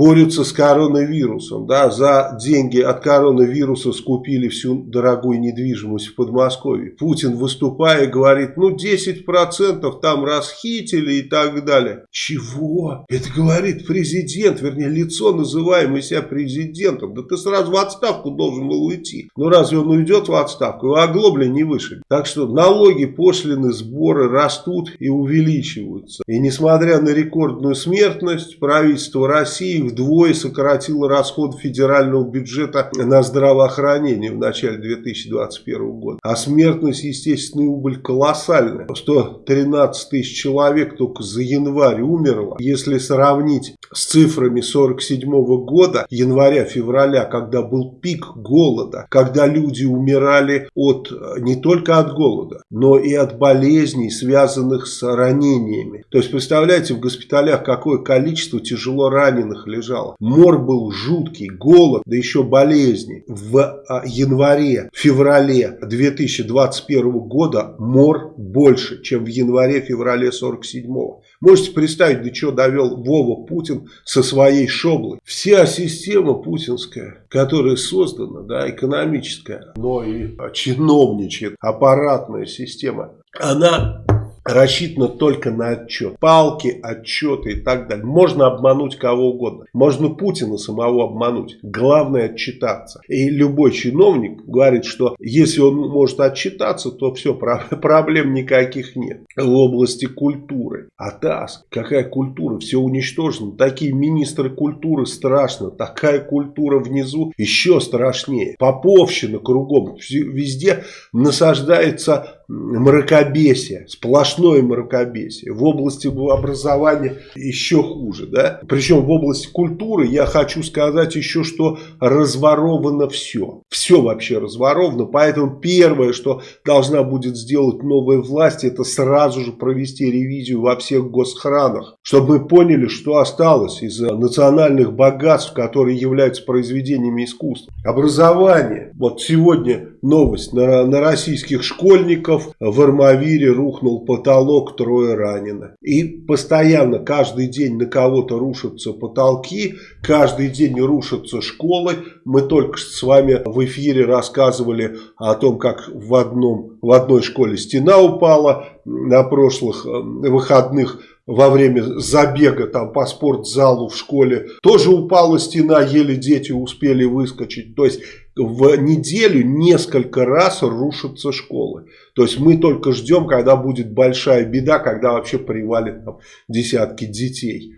борются с коронавирусом. Да, за деньги от коронавируса скупили всю дорогую недвижимость в Подмосковье. Путин, выступая, говорит, ну 10% там расхитили и так далее. Чего? Это говорит президент, вернее лицо, называемое себя президентом. Да ты сразу в отставку должен был уйти. Ну разве он уйдет в отставку? Его оглобли не вышли. Так что налоги, пошлины, сборы растут и увеличиваются. И несмотря на рекордную смертность, правительство России вдвое сократило расход федерального бюджета на здравоохранение в начале 2021 года. А смертность, естественно, убыль колоссальная. 113 тысяч человек только за январь умерло. Если сравнить с цифрами 47 года, января-февраля, когда был пик голода, когда люди умирали от, не только от голода, но и от болезней, связанных с ранениями. То есть, представляете, в госпиталях какое количество тяжело раненых лежало. Мор был жуткий, голод, да еще болезни. В а, январе, феврале 2021 года мор больше, чем в январе-феврале 47 -го. Можете представить, до чего довел Вова Путин со своей шоблой. Вся система путинская, которая создана, да, экономическая, но и чиновничья, аппаратная система, она рассчитано только на отчет. Палки, отчеты и так далее. Можно обмануть кого угодно. Можно Путина самого обмануть. Главное отчитаться. И любой чиновник говорит, что если он может отчитаться, то все, проблем никаких нет. В области культуры. А ТАСС, какая культура? Все уничтожено. Такие министры культуры страшно. Такая культура внизу еще страшнее. Поповщина кругом. Везде насаждается мракобесие, сплошное мракобесие. В области образования еще хуже. Да? Причем в области культуры я хочу сказать еще, что разворовано все. Все вообще разворовано. Поэтому первое, что должна будет сделать новая власть, это сразу же провести ревизию во всех госхранах. Чтобы мы поняли, что осталось из национальных богатств, которые являются произведениями искусства. Образование. Вот сегодня новость на, на российских школьников в Армавире рухнул потолок, трое ранено. И постоянно, каждый день на кого-то рушатся потолки, каждый день рушатся школы. Мы только с вами в эфире рассказывали о том, как в, одном, в одной школе стена упала на прошлых э, выходных во время забега там по спортзалу в школе. Тоже упала стена, еле дети успели выскочить. То есть в неделю несколько раз рушатся школы. То есть мы только ждем, когда будет большая беда, когда вообще привалит там, десятки детей.